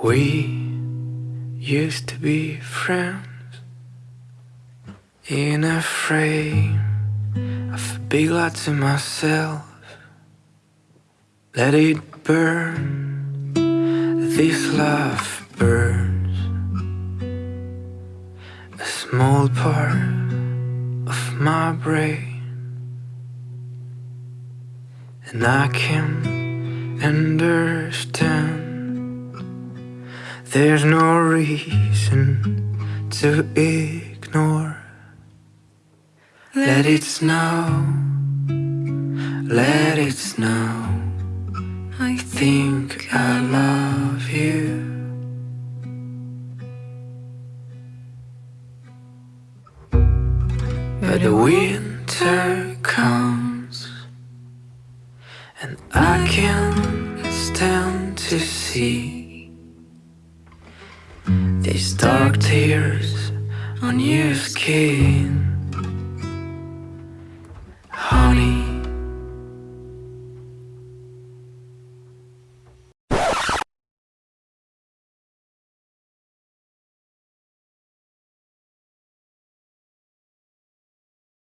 We used to be friends in a frame of a big lot to myself. Let it burn, this love burns. A small part of my brain, and I can understand. There's no reason to ignore. Let it snow, let it snow. I think I love you. But the winter comes, and I can't stand to see these dark tears on your skin. Honey,